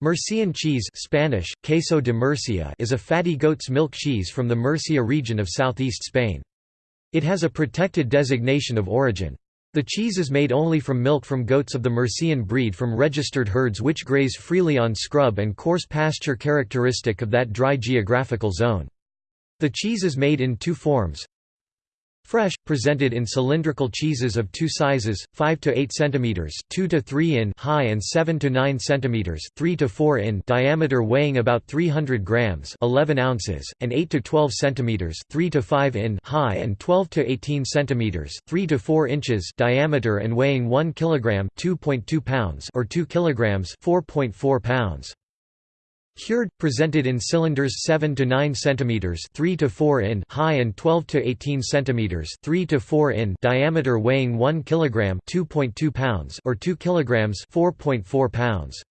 Murcian cheese Spanish, queso de Murcia is a fatty goat's milk cheese from the Murcia region of southeast Spain. It has a protected designation of origin. The cheese is made only from milk from goats of the Murcian breed from registered herds which graze freely on scrub and coarse pasture characteristic of that dry geographical zone. The cheese is made in two forms, Fresh, presented in cylindrical cheeses of two sizes, 5 to 8 cm 2 to 3 in high and 7 to 9 cm 3 to 4 in diameter weighing about 300 grams 11 ounces, and 8 to 12 cm 3 to 5 in high and 12 to 18 cm 3 to 4 inches diameter and weighing 1 kg 2.2 pounds or 2 kg 4.4 pounds. Cured, presented in cylinders 7 to 9 cm 3 to 4 in high and 12 to 18 cm 3 to 4 in diameter weighing 1 kg 2.2 pounds or 2 kg 4.4 pounds.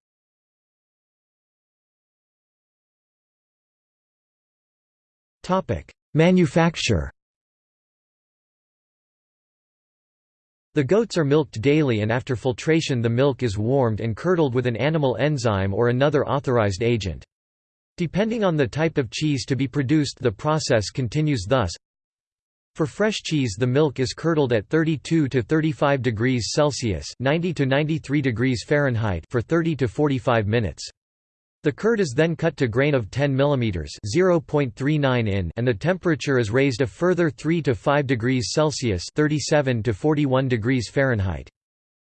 Topic: Manufacture The goats are milked daily and after filtration the milk is warmed and curdled with an animal enzyme or another authorized agent. Depending on the type of cheese to be produced the process continues thus. For fresh cheese the milk is curdled at 32 to 35 degrees Celsius 90 to 93 degrees Fahrenheit for 30 to 45 minutes. The curd is then cut to grain of 10 mm (0.39 in) and the temperature is raised a further 3 to 5 degrees Celsius (37 to 41 degrees Fahrenheit).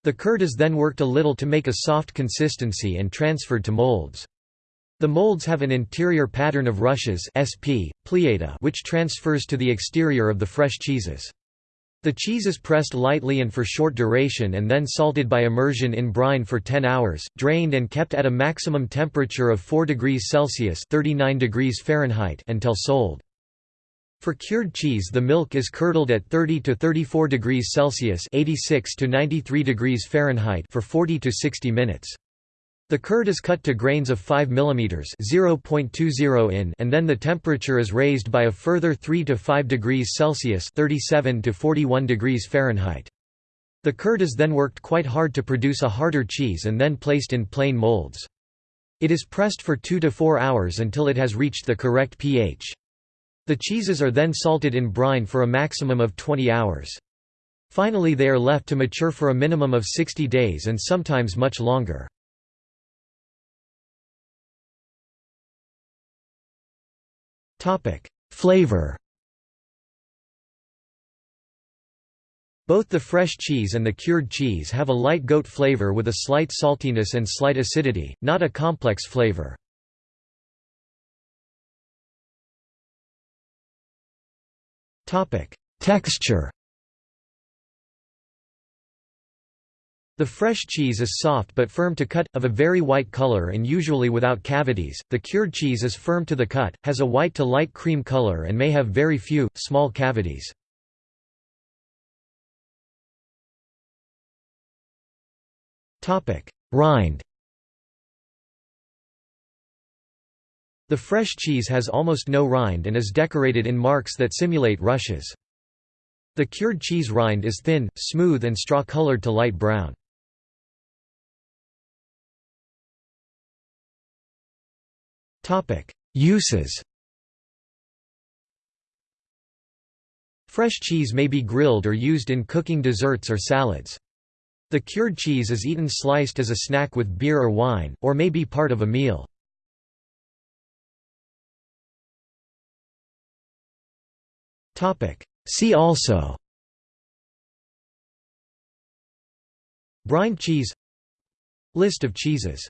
The curd is then worked a little to make a soft consistency and transferred to molds. The molds have an interior pattern of rushes (SP, pleita) which transfers to the exterior of the fresh cheeses. The cheese is pressed lightly and for short duration and then salted by immersion in brine for 10 hours, drained and kept at a maximum temperature of 4 degrees Celsius 39 degrees Fahrenheit until sold. For cured cheese the milk is curdled at 30 to 34 degrees Celsius 86 to 93 degrees Fahrenheit for 40 to 60 minutes. The curd is cut to grains of 5 mm (0.20 in) and then the temperature is raised by a further 3 to 5 degrees Celsius (37 to 41 degrees Fahrenheit). The curd is then worked quite hard to produce a harder cheese and then placed in plain molds. It is pressed for 2 to 4 hours until it has reached the correct pH. The cheeses are then salted in brine for a maximum of 20 hours. Finally they are left to mature for a minimum of 60 days and sometimes much longer. Flavor. Both the fresh cheese and the cured cheese have a light goat flavor with a slight saltiness and slight acidity, not a complex flavor. Texture The fresh cheese is soft but firm to cut, of a very white color and usually without cavities. The cured cheese is firm to the cut, has a white to light cream color and may have very few, small cavities. Rind The fresh cheese has almost no rind and is decorated in marks that simulate rushes. The cured cheese rind is thin, smooth and straw-colored to light brown. Uses Fresh cheese may be grilled or used in cooking desserts or salads. The cured cheese is eaten sliced as a snack with beer or wine, or may be part of a meal. See also Brine cheese List of cheeses